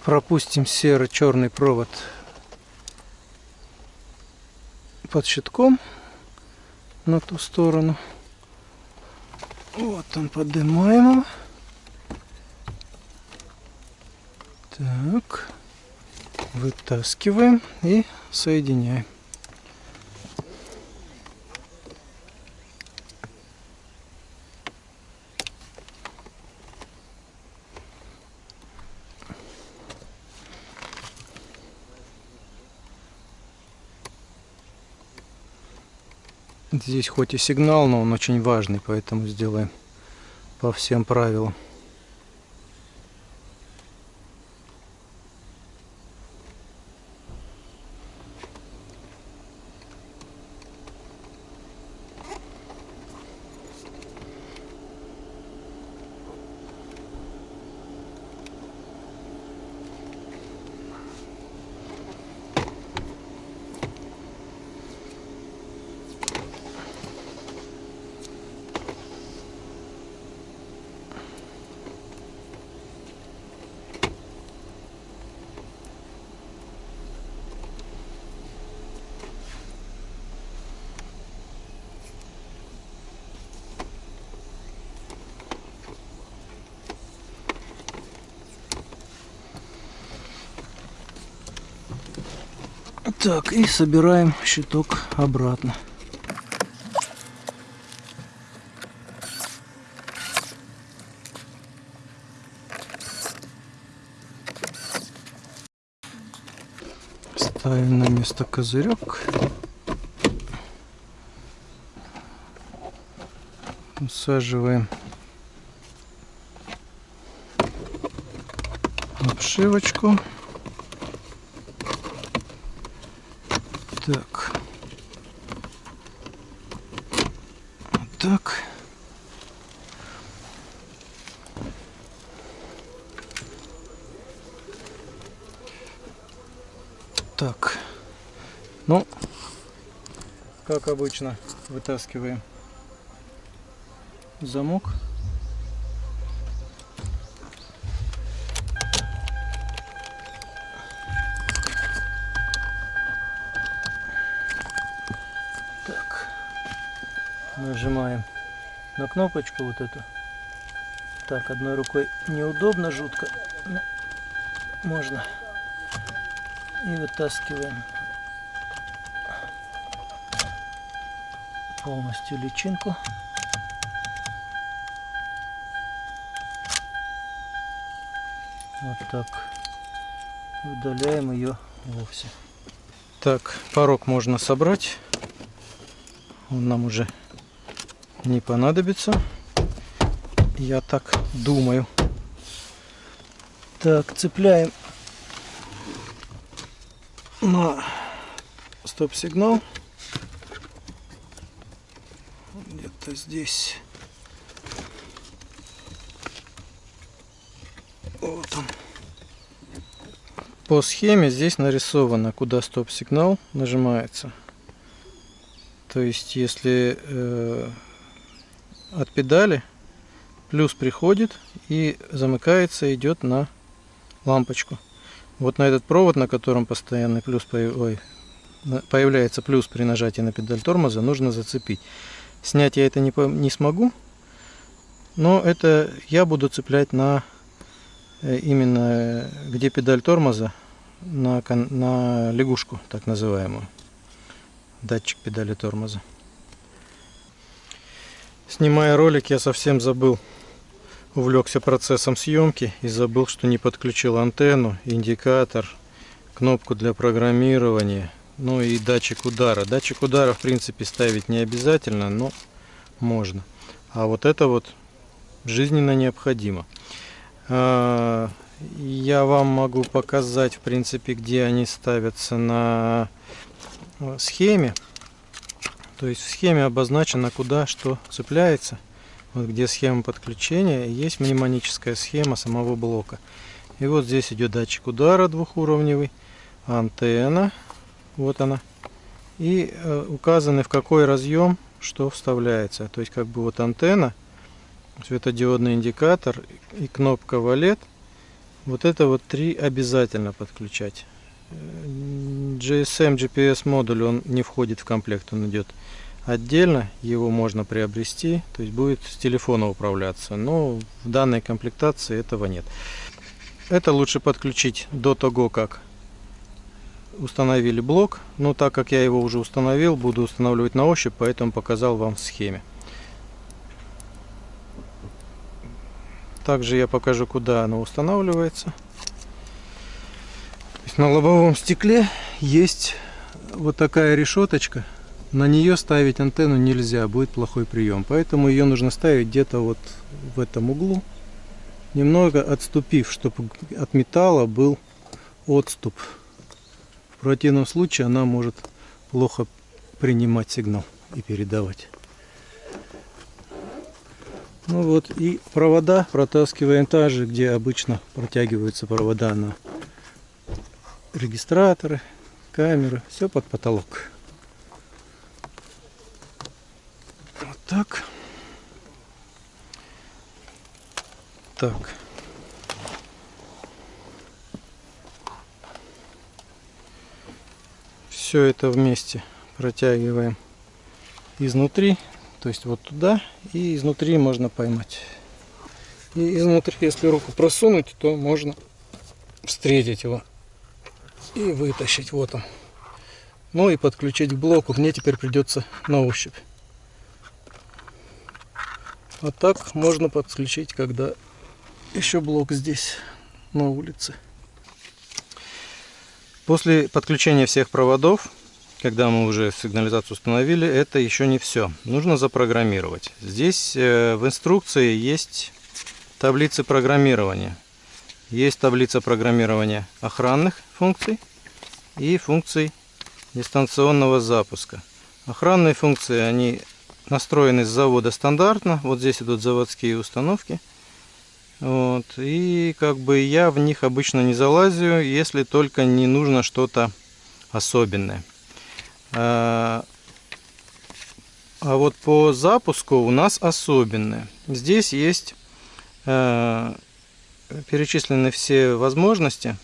A: пропустим серо-черный провод под щитком на ту сторону. Вот он, поднимаем его. Так, вытаскиваем и соединяем. Здесь хоть и сигнал, но он очень важный, поэтому сделаем по всем правилам. Так, и собираем щиток обратно. Ставим на место козырек. Усаживаем обшивочку. Так. Вот так. Так. Ну, как обычно, вытаскиваем замок. нажимаем на кнопочку вот эту. Так, одной рукой неудобно, жутко. Но можно. И вытаскиваем полностью личинку. Вот так. Удаляем ее вовсе. Так, порог можно собрать. Он нам уже не понадобится. Я так думаю. Так, цепляем на стоп-сигнал. Где-то здесь. Вот он. По схеме здесь нарисовано, куда стоп-сигнал нажимается. То есть, если э, от педали плюс приходит и замыкается, идет на лампочку. Вот на этот провод, на котором постоянный плюс ой, появляется плюс при нажатии на педаль тормоза, нужно зацепить. Снять я это не, не смогу, но это я буду цеплять на э, именно где педаль тормоза, на, на лягушку, так называемую, датчик педали тормоза. Снимая ролик, я совсем забыл, увлекся процессом съемки и забыл, что не подключил антенну, индикатор, кнопку для программирования, ну и датчик удара. Датчик удара, в принципе, ставить не обязательно, но можно. А вот это вот жизненно необходимо. А, я вам могу показать, в принципе, где они ставятся на схеме. То есть в схеме обозначено, куда что цепляется. Вот где схема подключения, есть мнемоническая схема самого блока. И вот здесь идет датчик удара двухуровневый, антенна, вот она. И э, указаны в какой разъем что вставляется. То есть как бы вот антенна, светодиодный индикатор и кнопка валет Вот это вот три обязательно подключать. GSM GPS модуль он не входит в комплект, он идет отдельно, его можно приобрести, то есть будет с телефона управляться, но в данной комплектации этого нет. Это лучше подключить до того, как установили блок, но так как я его уже установил, буду устанавливать на ощупь, поэтому показал вам в схеме. Также я покажу, куда оно устанавливается. На лобовом стекле есть вот такая решеточка. На нее ставить антенну нельзя, будет плохой прием. Поэтому ее нужно ставить где-то вот в этом углу. Немного отступив, чтобы от металла был отступ. В противном случае она может плохо принимать сигнал и передавать. Ну вот и провода протаскиваем так же, где обычно протягиваются провода на регистраторы, камеры, все под потолок. Вот так. Так. Все это вместе протягиваем изнутри то есть вот туда и изнутри можно поймать. И изнутри, если руку просунуть, то можно встретить его и вытащить. Вот он. Ну и подключить к блоку. Мне теперь придется на ощупь. А так можно подключить, когда еще блок здесь на улице. После подключения всех проводов когда мы уже сигнализацию установили, это еще не все. Нужно запрограммировать. Здесь э, в инструкции есть таблицы программирования. Есть таблица программирования охранных функций и функций дистанционного запуска. Охранные функции, они настроены с завода стандартно. Вот здесь идут заводские установки. Вот. И как бы я в них обычно не залазю, если только не нужно что-то особенное. А, а вот по запуску у нас особенное. Здесь есть э, перечислены все возможности.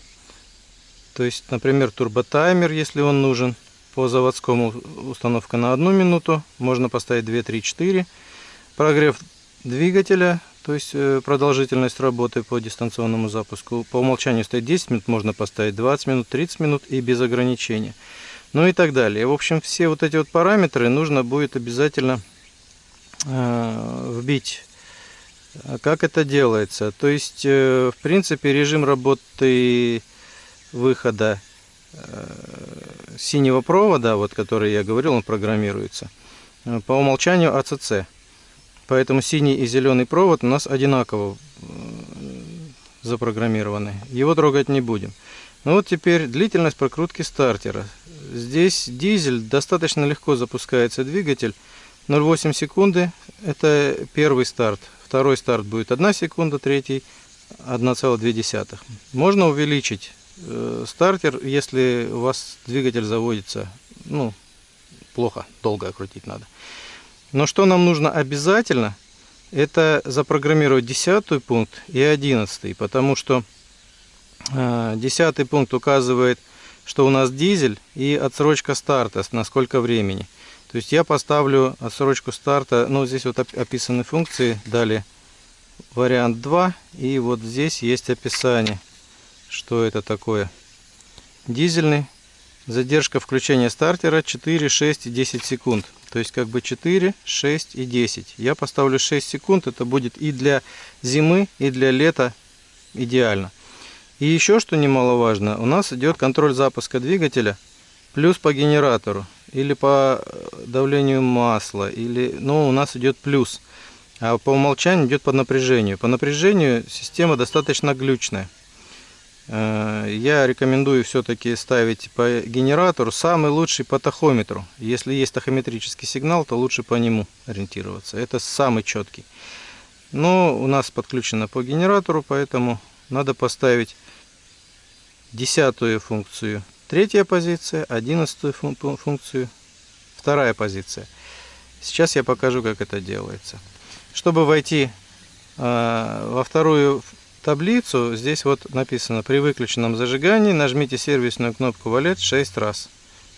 A: То есть, например, турботаймер, если он нужен. По заводскому установка на одну минуту. Можно поставить 2, 3, 4. Прогрев двигателя, то есть э, продолжительность работы по дистанционному запуску. По умолчанию стоит 10 минут, можно поставить 20 минут, 30 минут и без ограничения ну и так далее. В общем, все вот эти вот параметры нужно будет обязательно э, вбить. А как это делается? То есть, э, в принципе, режим работы выхода э, синего провода, вот который я говорил, он программируется, э, по умолчанию АЦЦ. Поэтому синий и зеленый провод у нас одинаково запрограммированы. Его трогать не будем. Ну вот теперь длительность прокрутки стартера. Здесь дизель, достаточно легко запускается двигатель. 0,8 секунды это первый старт. Второй старт будет 1 секунда, третий 1,2. Можно увеличить э, стартер, если у вас двигатель заводится, ну, плохо, долго крутить надо. Но что нам нужно обязательно, это запрограммировать 10 пункт и 11, потому что 10 э, пункт указывает что у нас дизель и отсрочка старта, на сколько времени. То есть я поставлю отсрочку старта, ну здесь вот описаны функции, далее вариант 2 и вот здесь есть описание, что это такое. Дизельный, задержка включения стартера 4, 6 и 10 секунд. То есть как бы 4, 6 и 10. Я поставлю 6 секунд, это будет и для зимы, и для лета идеально. И еще что немаловажно, у нас идет контроль запуска двигателя плюс по генератору или по э, давлению масла, или, ну, у нас идет плюс. А по умолчанию идет по напряжению. По напряжению система достаточно глючная. Э, я рекомендую все-таки ставить по генератору самый лучший по тахометру. Если есть тахометрический сигнал, то лучше по нему ориентироваться. Это самый четкий. Но у нас подключено по генератору, поэтому надо поставить десятую функцию третья позиция, одиннадцатую функцию вторая позиция. Сейчас я покажу, как это делается. Чтобы войти э, во вторую таблицу, здесь вот написано при выключенном зажигании нажмите сервисную кнопку валет 6 раз.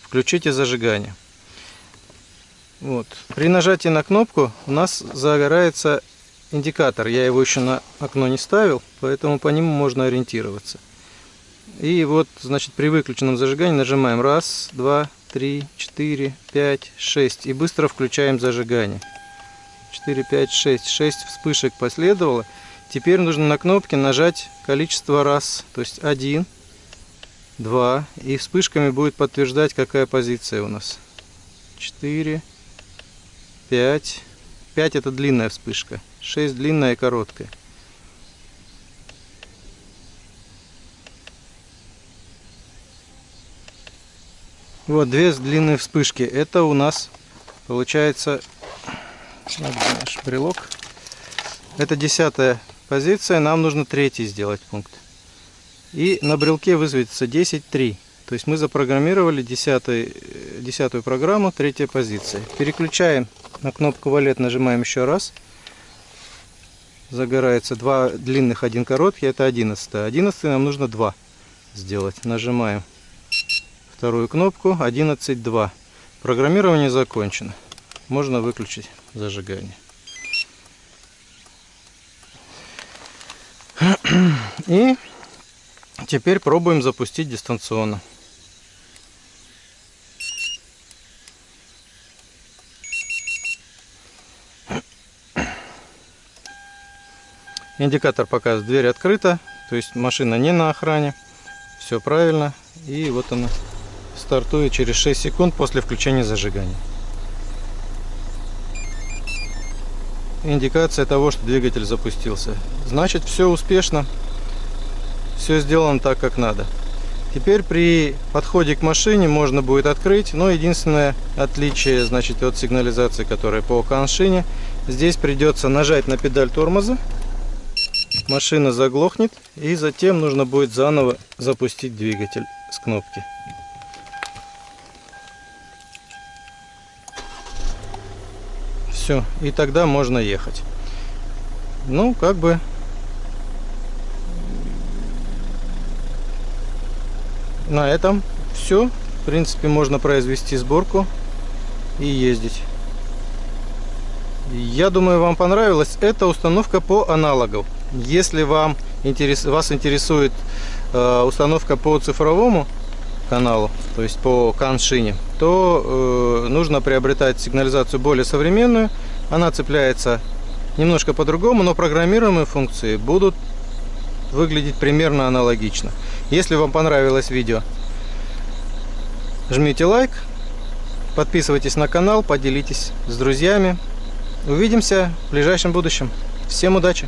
A: Включите зажигание. Вот. При нажатии на кнопку у нас загорается индикатор. Я его еще на окно не ставил, поэтому по нему можно ориентироваться. И вот, значит, при выключенном зажигании нажимаем раз, два, три, четыре, пять, шесть и быстро включаем зажигание. 4, 5, 6. 6 вспышек последовало. Теперь нужно на кнопке нажать количество раз. То есть 1, 2. И вспышками будет подтверждать, какая позиция у нас. 4, 5. 5 это длинная вспышка. 6 длинная и короткая. Вот две длинные вспышки. Это у нас получается наш брелок. Это десятая позиция. Нам нужно третий сделать пункт. И на брелке высветится 10.3. То есть мы запрограммировали десятый, десятую программу, третья позиция. Переключаем на кнопку валет, нажимаем еще раз. Загорается два длинных, один короткий, это 11. 11 нам нужно 2 сделать. Нажимаем вторую кнопку 11.2. Программирование закончено. Можно выключить зажигание. И теперь пробуем запустить дистанционно. Индикатор показывает, дверь открыта, то есть машина не на охране. Все правильно. И вот она стартует через 6 секунд после включения зажигания. индикация того, что двигатель запустился. Значит, все успешно, все сделано так, как надо. Теперь при подходе к машине можно будет открыть, но единственное отличие, значит, от сигнализации, которая по коншине, здесь придется нажать на педаль тормоза, машина заглохнет, и затем нужно будет заново запустить двигатель с кнопки. Все и тогда можно ехать. Ну как бы. На этом все в принципе можно произвести сборку и ездить. Я думаю вам понравилась эта установка по аналогу. Если вам интерес, вас интересует э, установка по цифровому каналу, то есть по каншине, то э, нужно приобретать сигнализацию более современную. Она цепляется немножко по-другому, но программируемые функции будут выглядеть примерно аналогично. Если вам понравилось видео, жмите лайк, подписывайтесь на канал, поделитесь с друзьями. Увидимся в ближайшем будущем. Всем удачи!